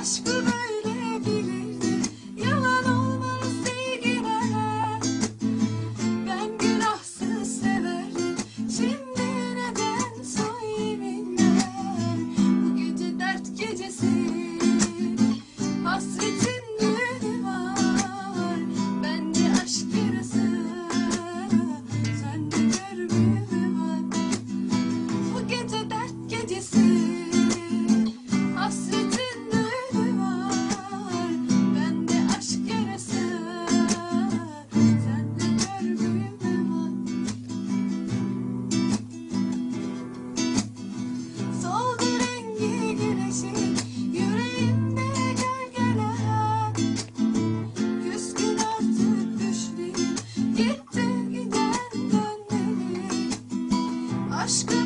aşkına Aşkımı